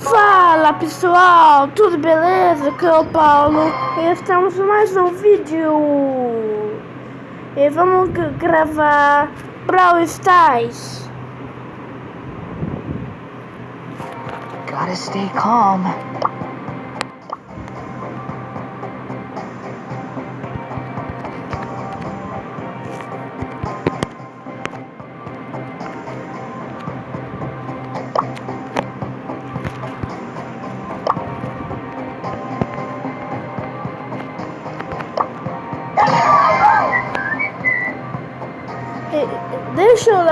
Fala pessoal, tudo beleza? Aqui é o Paulo e estamos mais um vídeo E vamos gravar Brawl Stars Gotta stay calm.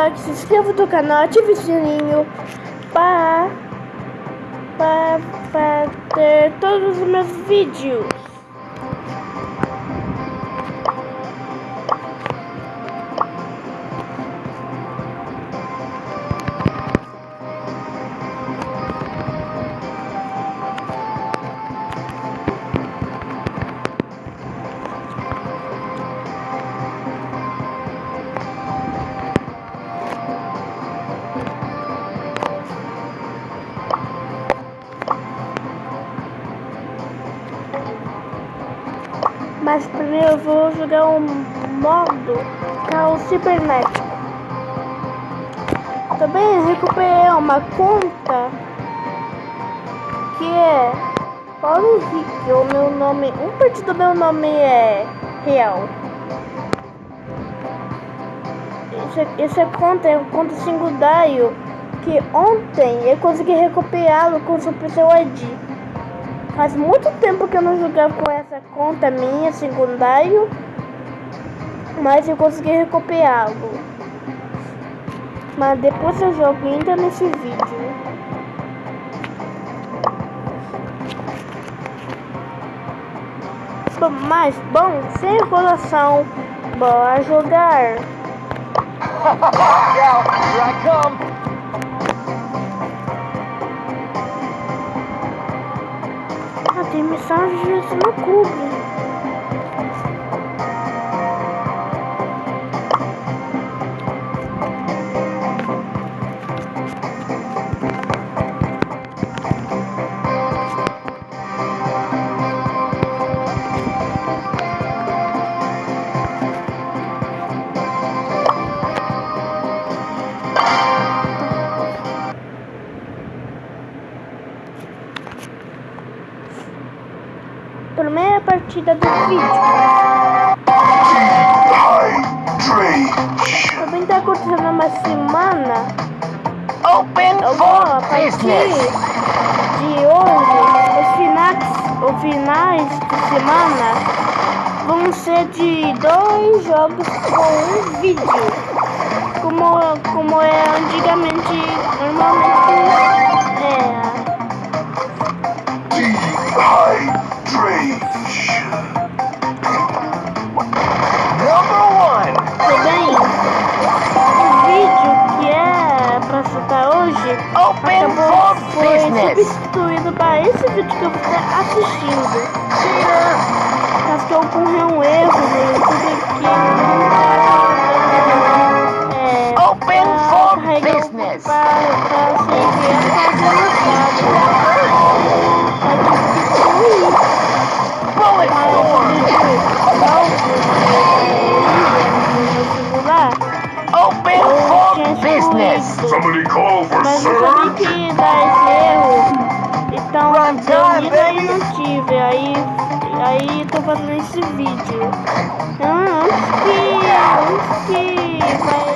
Like, se inscreva no canal, ative o sininho para, para, para ter todos os meus vídeos Mas primeiro eu vou jogar um modo que é o cibernético. Também recuperei uma conta que é Paulo Henrique, o meu nome, um parte do meu nome é real. Essa, conta é uma conta secundário que ontem eu consegui recuperá-lo com o seu ID. Faz muito tempo que eu não jogava com essa conta minha, secundário. Mas eu consegui recuperá-lo. Mas depois eu jogo ainda nesse vídeo. Mas, bom, sem enrolação, bora jogar. Here I come. Mensagens no clube. Partida do vídeo. Também tá acontecendo uma semana. Open Eu vou a for partir business. de hoje, os finais, os finais de semana vão ser de dois jogos com um vídeo. Como, como é antigamente, normalmente Number one. Também, o vídeo que é pra citar hoje Open acabou foi business. substituído para esse vídeo que você está assistindo. Cheater. Caso que ocorreu um erro no YouTube que é, Open for carregar o- business. pra, pra ser enviado para ser Mas eu sabia surge. que ia dar esse erro. Então eu ainda baby. não tive. Aí, aí tô fazendo esse vídeo. Ah, Antes que. Antes que vai.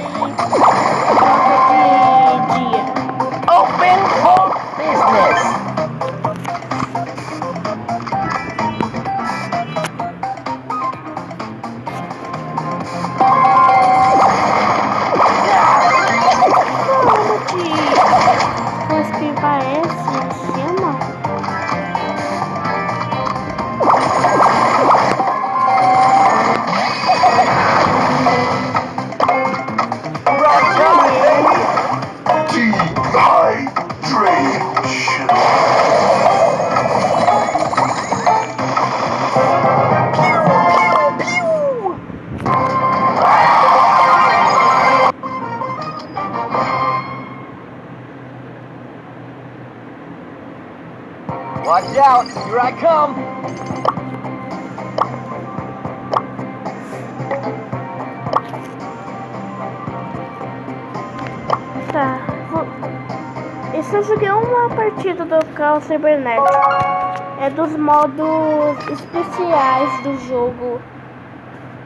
Cybernético. É dos modos especiais do jogo.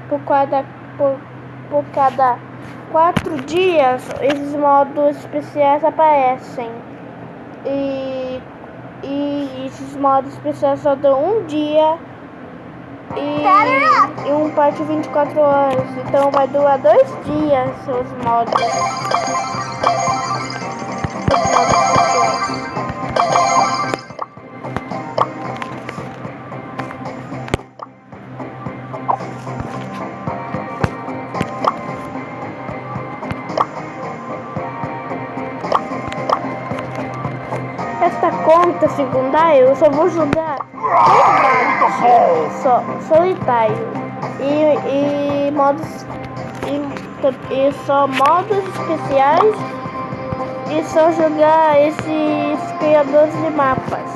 Por cada, por, por cada quatro dias, esses modos especiais aparecem. E, e esses modos especiais só dão um dia. E, e um parte 24 horas. Então vai durar dois dias os modos. Secundária eu só vou jogar ball. só, solitário e, e modos e, e só modos especiais e só jogar esses criadores de mapas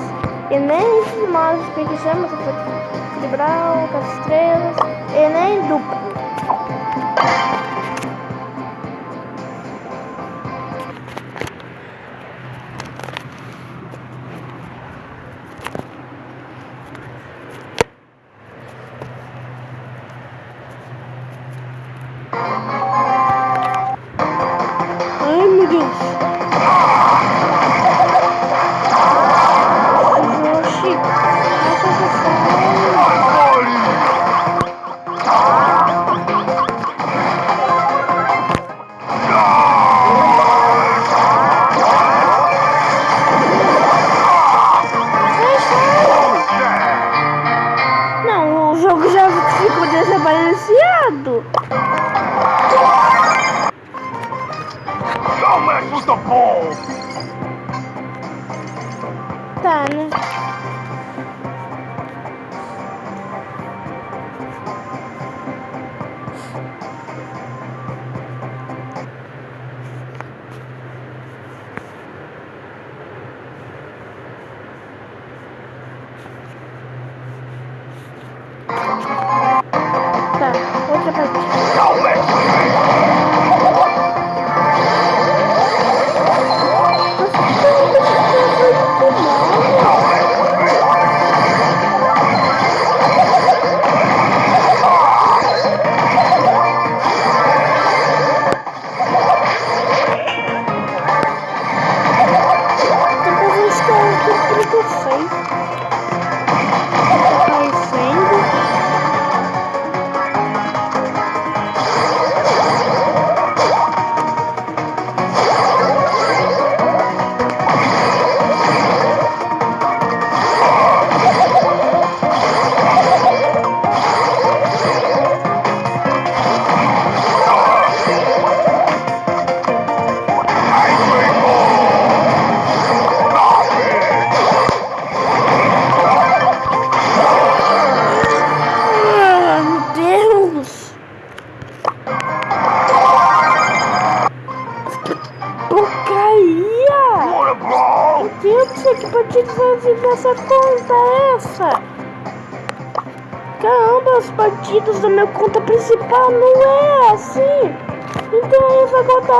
e nem esses modos que chama equilibrar com as estrelas e nem duplo ai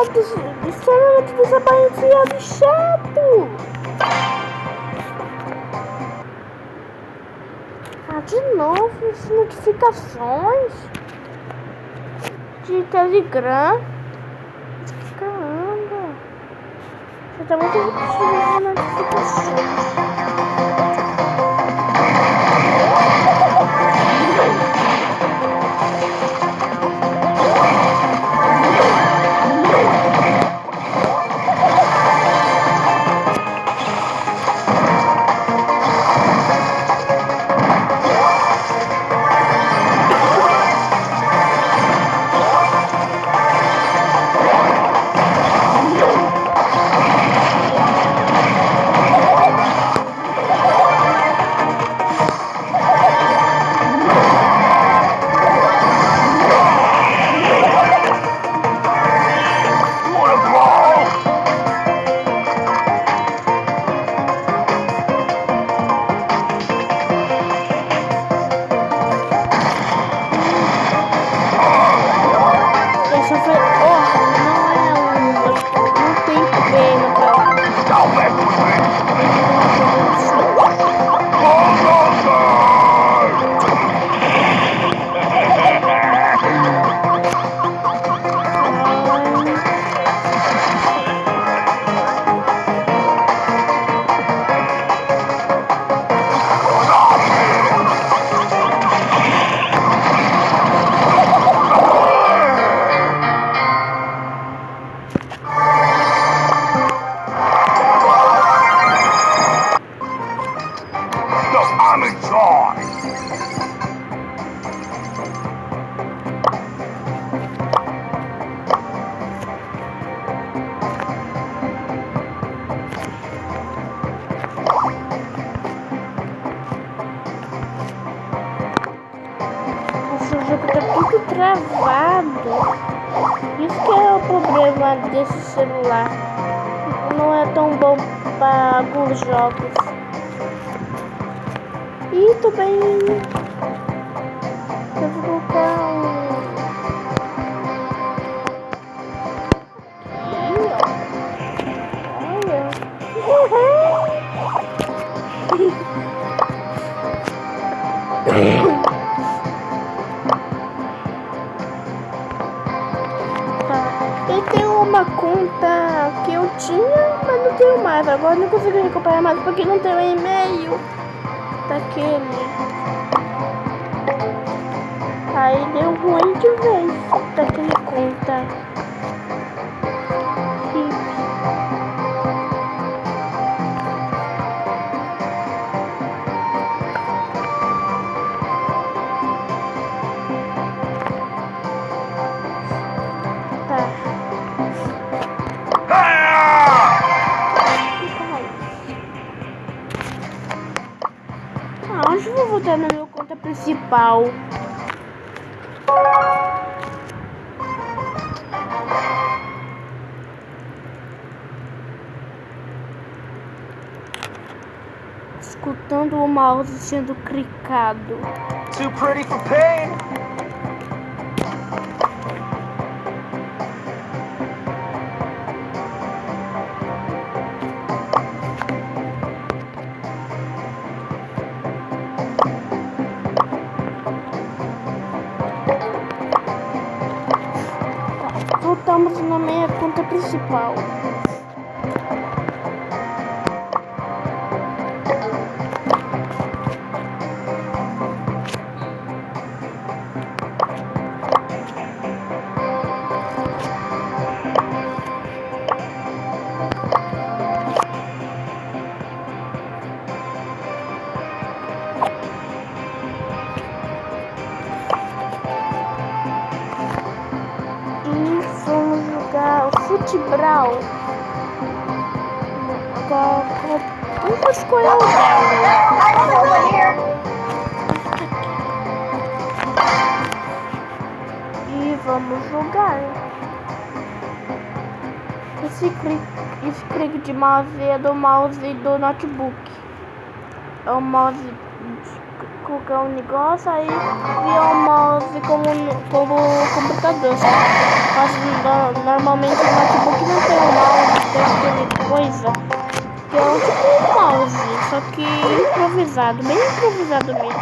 essa conta des extremamente desaparecida e chato. Ah, de novo, as notificações de Telegram. Caramba. Você tá muito repetindo principal. Escutando o mouse sendo clicado. Too pretty for pain. Principal. Agora, vamos escolher o dela. E vamos jogar. Esse clique, esse clique de mouse é do mouse do notebook. É o mouse colocar um negócio aí via o mouse como, como computador, sabe? Mas no- normalmente o notebook não tem um mouse, tem aquele coisa que é um tipo mouse, só que improvisado, bem improvisado mesmo.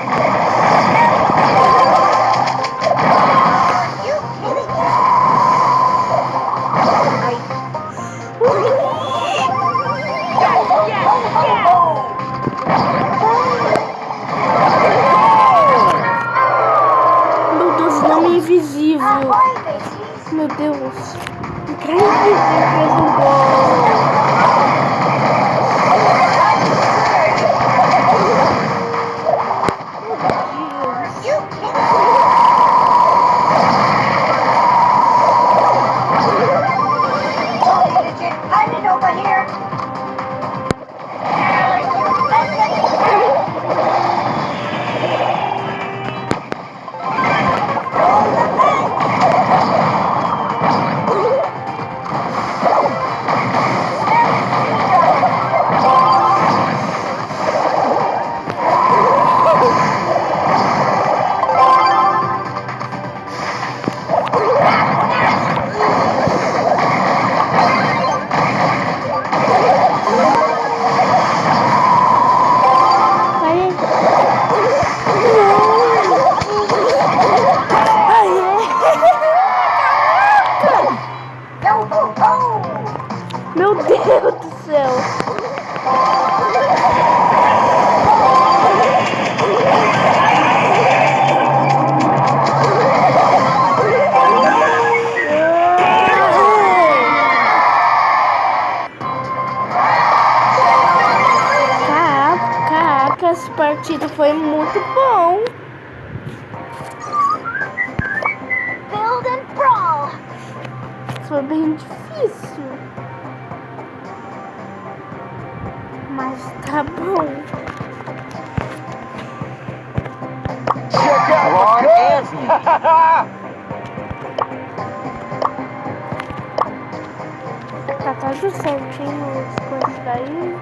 Faz o certinho as coisas daí.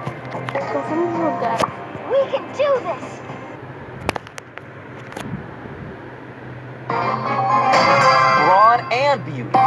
Então vamos jogar. We can do this. Brawn and beauty.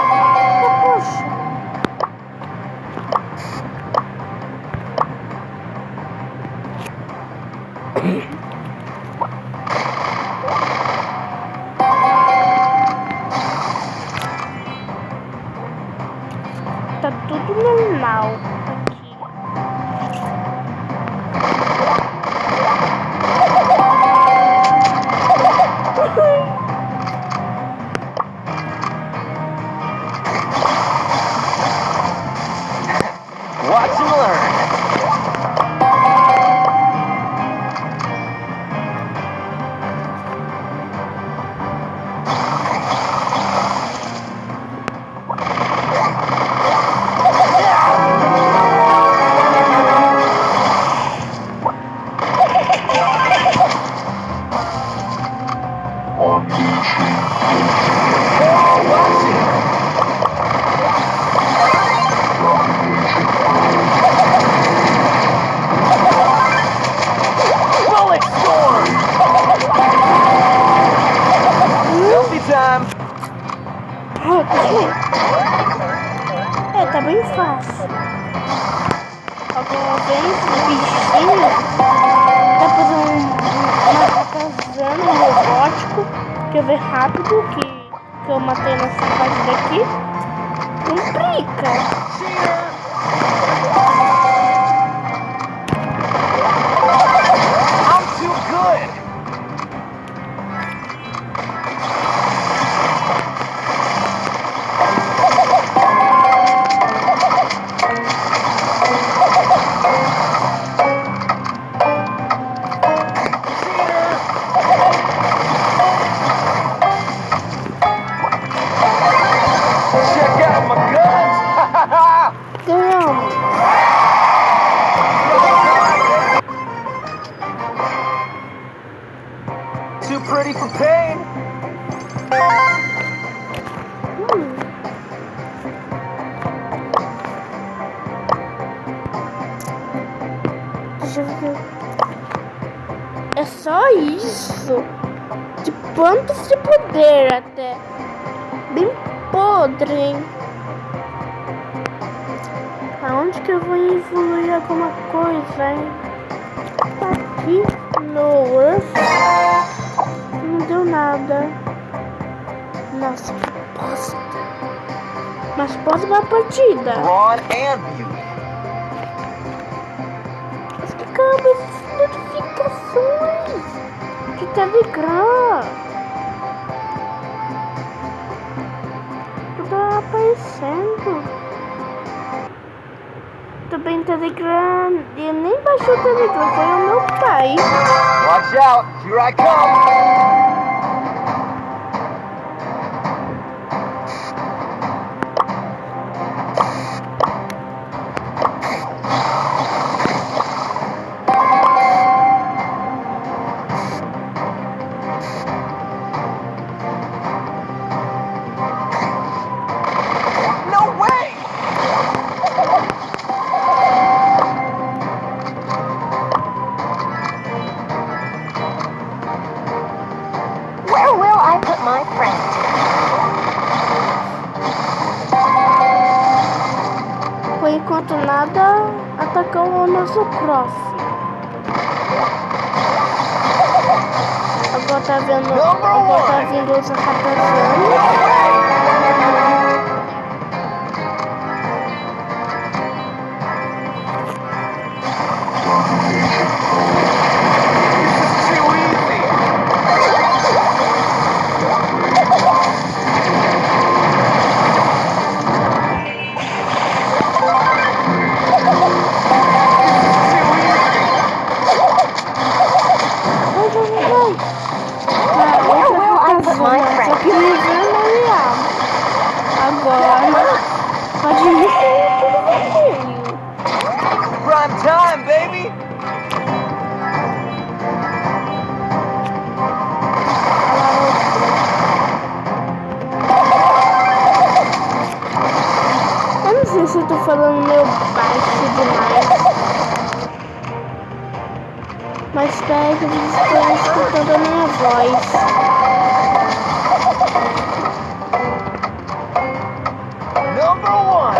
Ver. É só isso. De pontos de poder até. Bem podre, hein? Aonde que eu vou evoluir alguma coisa, hein? Aqui no Earth. Não deu nada. Nossa, que bosta. Mas pode uma partida. Beauty. Câmera essas notificações de Telegram? Tudo aparecendo. Também Telegram. Eu nem baixei o Telegram, foi o meu pai. Watch out. Here I come. Where will I put my friend? Por enquanto nada atacou o nosso cross. Agora tá vendo. Agora tá vindo os ratazanos. Number one.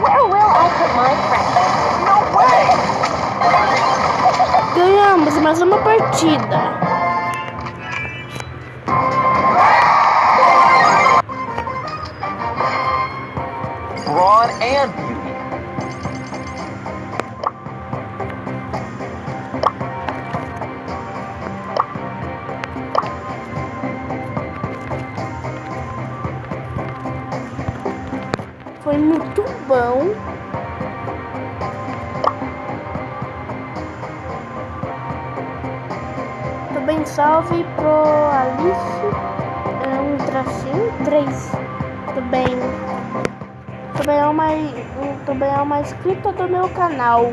Where will I put my friend? No way. Ganhamos mais uma partida. 9 pro Alice, é um tracinho, 3. Também, também, é uma, também é uma inscrita do meu canal.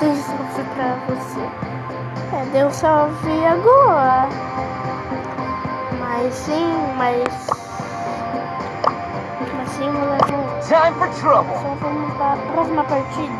Deus pra você. É, Deus salve agora. Mas sim, mas. Mas sim, vou levar. Time for trouble. Só vamos para a próxima partida.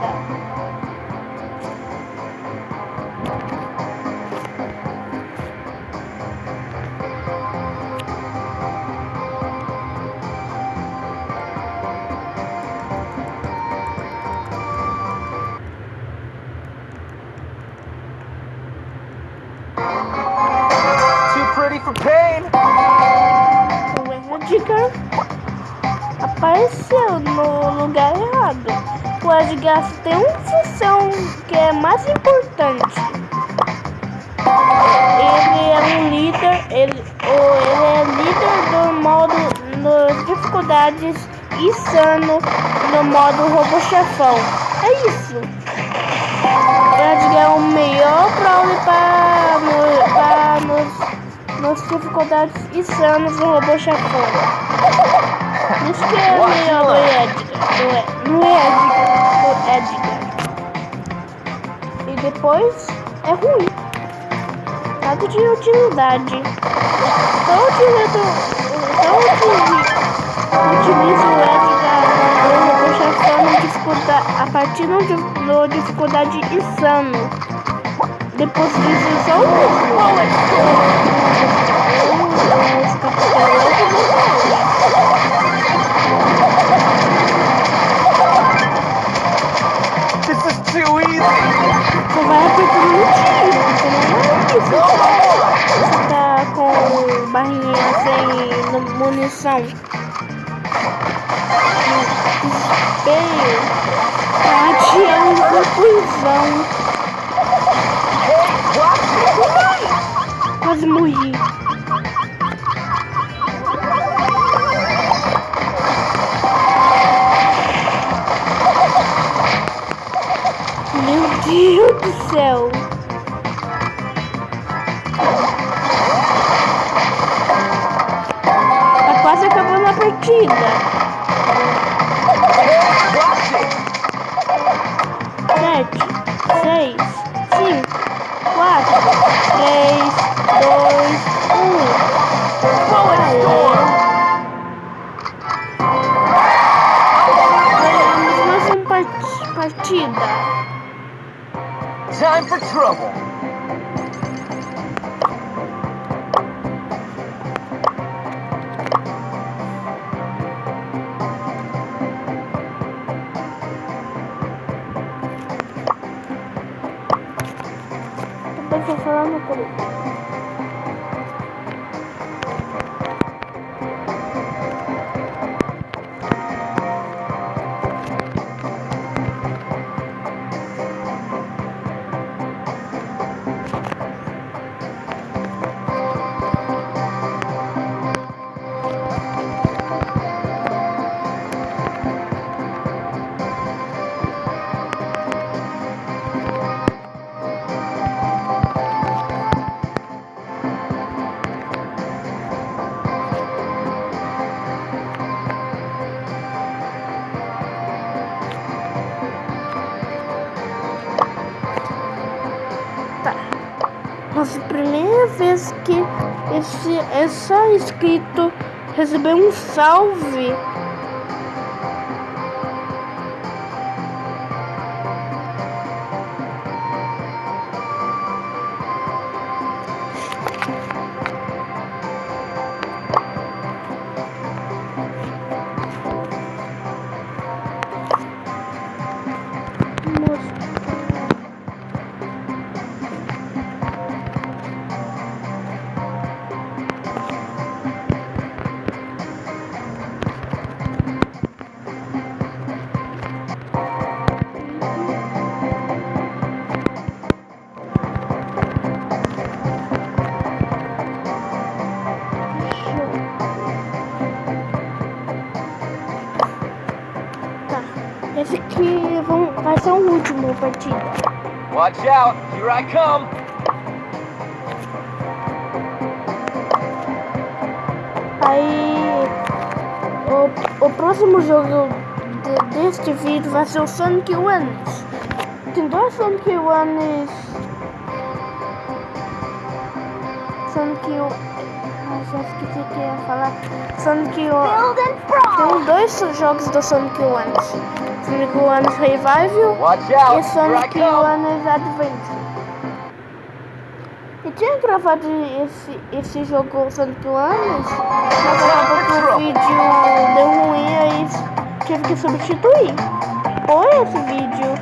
No lugar errado. O Edgar tem uma função que é mais importante. Ele é um líder, ele, ou ele é líder do modo no dificuldades insano no modo robô chefão. É isso. O Edgar é o melhor brawler para, para nos, nos dificuldades insanas do robô chefão. Que é o melhor do Edgar. Do, E- no Edgar. Do Edgar. E depois é ruim. Nada de utilidade. Só utilizo, só utilizo, utilizo o Edgar no robô chefão no dificulda- a partir do, do dificuldade insano. Depois disso, só uso. Os munição. Desespero. Tati é um conclusão. Também tô falando por Nossa, esse essa inscrito recebeu um salve. Partida. Watch out. Here I come. Aí o, o próximo jogo de- deste vídeo vai ser o Sonic Ones. Tem dois Sonic Ones. Sonic o. Ai, já esqueci que eu ia falar. Sonic o. Build and sprawl. Tem dois jogos do Sonic Ones. Sonic Ones Revival e Sonic. Ones Adventure. Eu tinha gravado esse, esse jogo Sonic Ones, mas acabou que o vídeo deu ruim aí tive que substituir. Foi esse vídeo.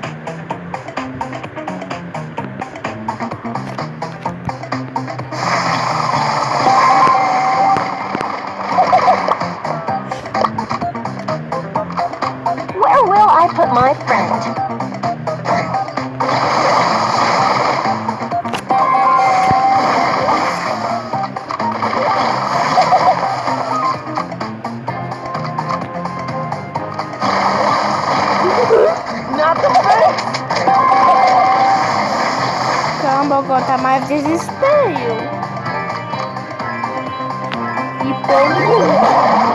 My friend? Caramba, agora tá mais desespero. E pouco.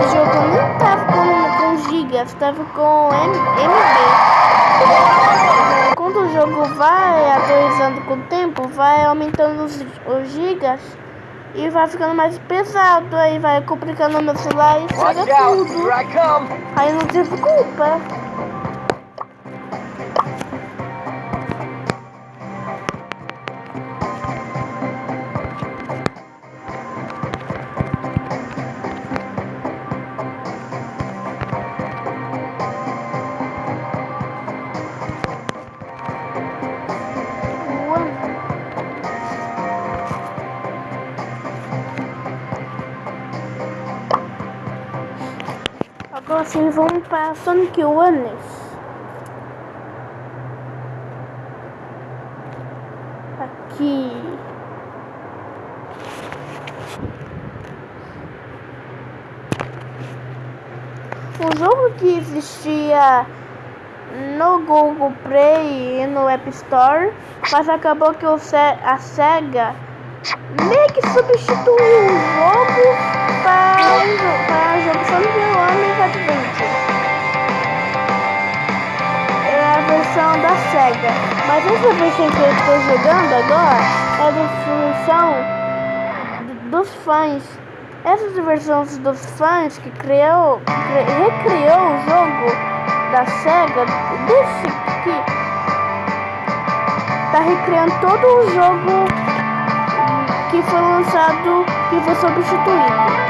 Esse jogo não tava com, com gigas, tava com M- MB. Quando o jogo vai atualizando com o tempo, vai aumentando os, os gigas e vai ficando mais pesado. Aí vai complicando o meu celular e estraga tudo. Aí não tive culpa. Agora sim, vamos para Sonic Ones. Aqui. Um jogo que existia no Google Play e no App Store, mas acabou que o a SEGA meio que substituiu o jogo para o jogo Sonic Adventure. É a versão da SEGA. Mas essa versão que eu estou jogando agora é solução d- dos fãs. Essas versões dos fãs que criou, cri- recriou o jogo da SEGA, desse que tá recriando todo o jogo que foi lançado, que foi substituído.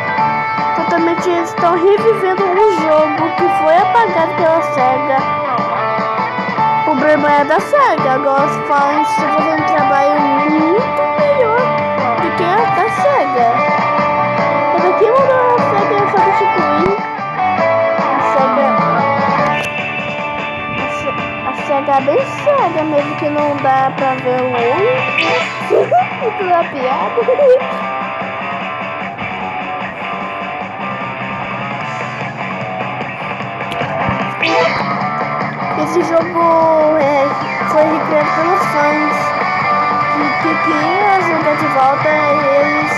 Totalmente eles estão revivendo um jogo que foi apagado pela SEGA. O problema é da SEGA. Agora os fãs estão fazendo um trabalho muito melhor do que a da SEGA. Mas aqui mandou a SEGA substituir. A SEGA. A Se- A SEGA é bem SEGA mesmo que não dá pra ver o olho. Muito da piada. Esse jogo é, foi recriado pelos fãs que, que queria jogar de volta e eles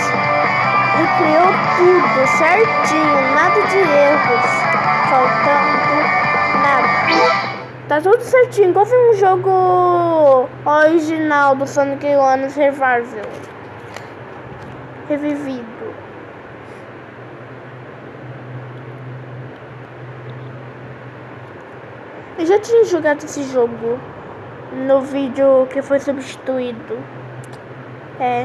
recriou tudo certinho, nada de erros, faltando nada. Tá tudo certinho, igual um jogo original do Sonic One Revival. Revivido. Eu já tinha jogado esse jogo no vídeo que foi substituído. É.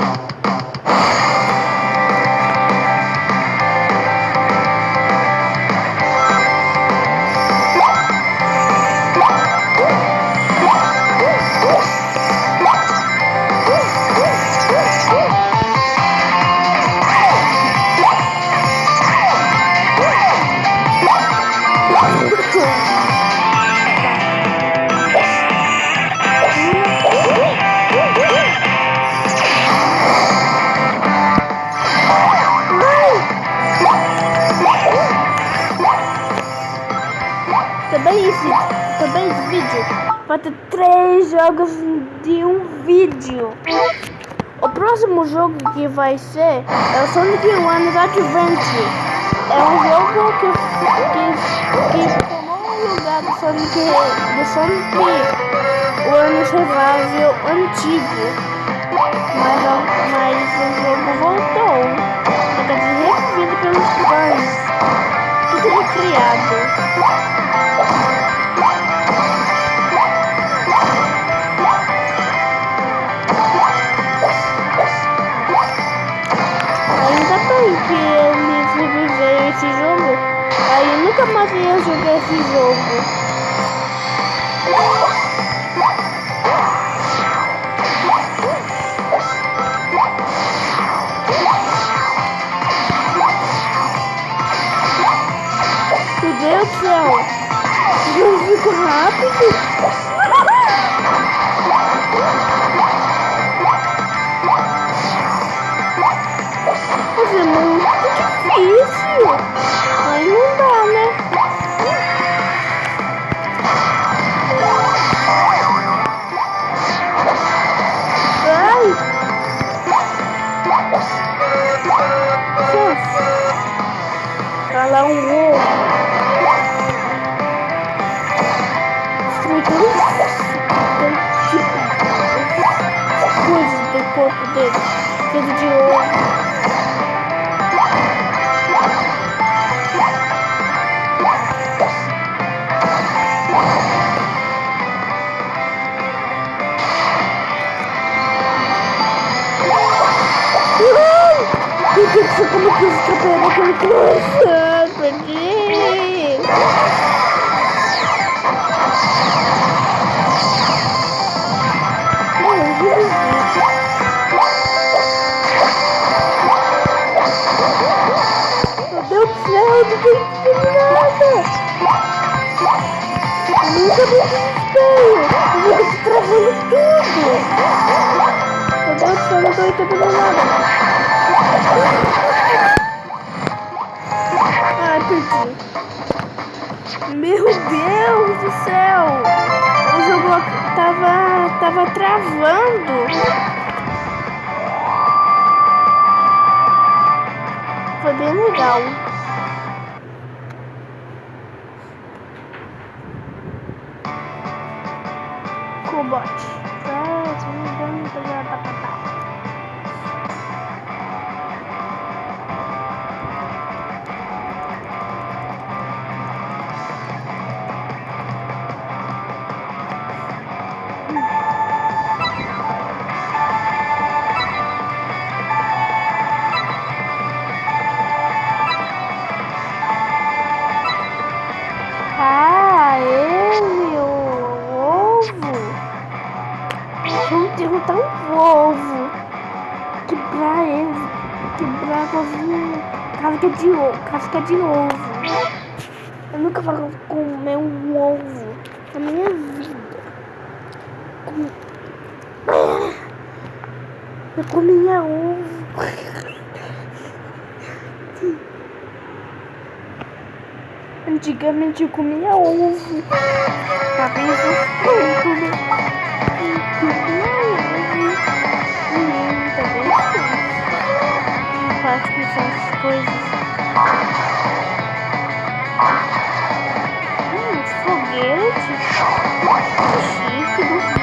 três jogos de um vídeo. O próximo jogo que vai ser é o Sonic One Adventure. É um jogo que, que, que tomou o lugar do Sonic, do Sonic One Revival antigo. Mas, mas o jogo voltou. Ele tá revivido pelos fãs. Tudo recriado. Aí nunca mais ia jogar esse jogo. Meu Deus do céu! Jogo rápido. Nossa! Cala um ovo. Destruir tipo coisas do corpo dele. Feito de ovo. Que eu escapei daquele coração? Perdi! Meu Deus do céu, eu não tenho nada! Nunca me desespero! Eu te travando tudo! Meu Deus do céu, eu não tô entendendo nada! Perdi! Meu Deus do céu! O jogo tava, tava travando! Foi bem legal. Cobot. De ovo. Casca de ovo. Eu nunca vou comer um ovo na minha vida. Eu comia ovo. Antigamente eu comia ovo. Tá bem gostoso? Eu comia ovo. Faço com essas coisas. Foguete. Que chique, duvido.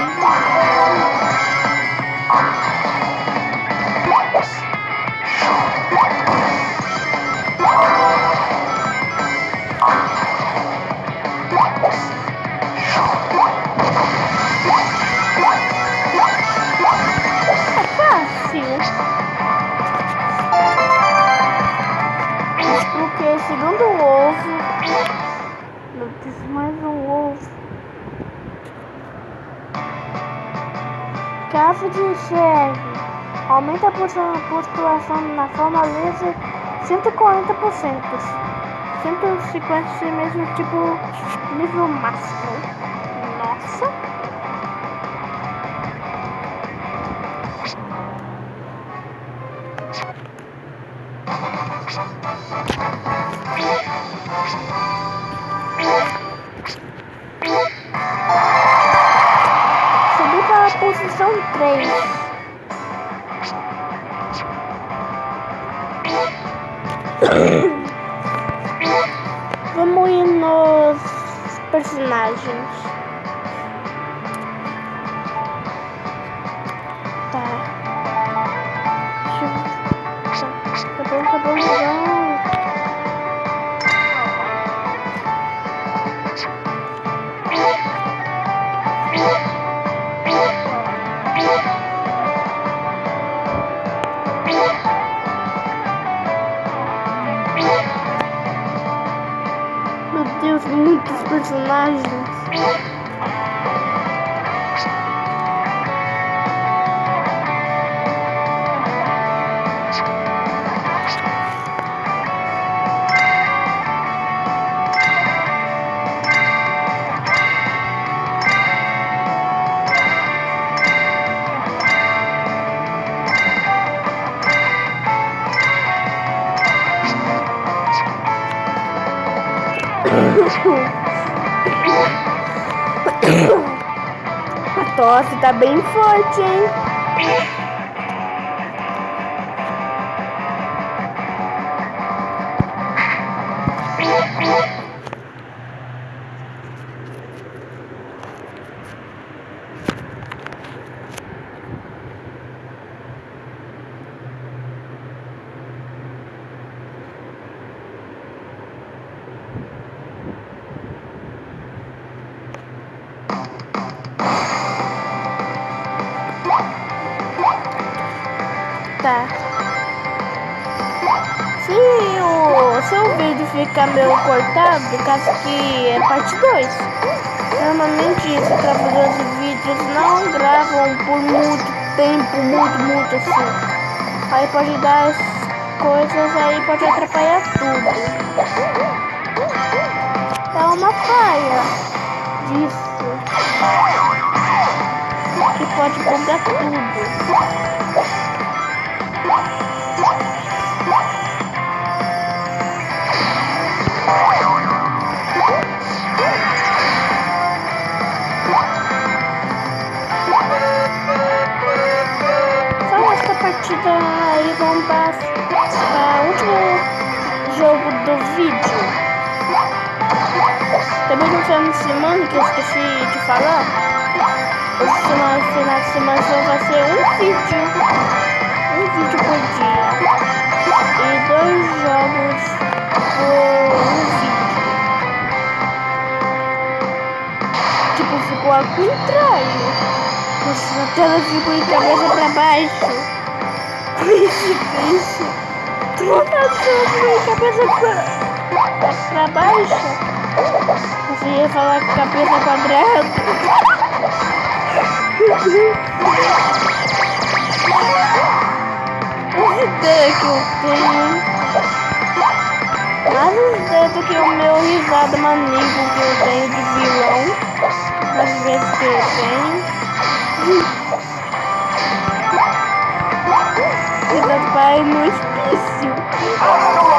140%. 150 se mesmo tipo nível máximo. Nossa. Subi para posição 3. Vamos ir nos personagens. Tá. Tá, tá bom, tá bom, tá bom. Personagens. Bem forte, hein? Tá. Se o seu vídeo ficar meio cortado, caso que é parte 2. Normalmente os gravadores de vídeos não gravam por muito tempo, muito, muito assim. Aí pode dar as coisas aí, pode atrapalhar tudo. É uma falha disso. Que pode bugar tudo. Aí vamos para o último jogo do vídeo. Também no final de semana que eu esqueci de falar. Semana, final de semana só vai ser um vídeo. Um vídeo por dia. E dois jogos por um vídeo. Tipo, ficou ao contrário. Nossa, a tela ficou de cabeça pra baixo triste, triste. Tô a minha cabeça pra, pra baixo. Você ia falar com cabeça quadrada. As ideia que eu tenho. Mais ideia do que o meu risado maníaco que eu tenho de vilão. Às vezes que eu tenho. vai no hospício.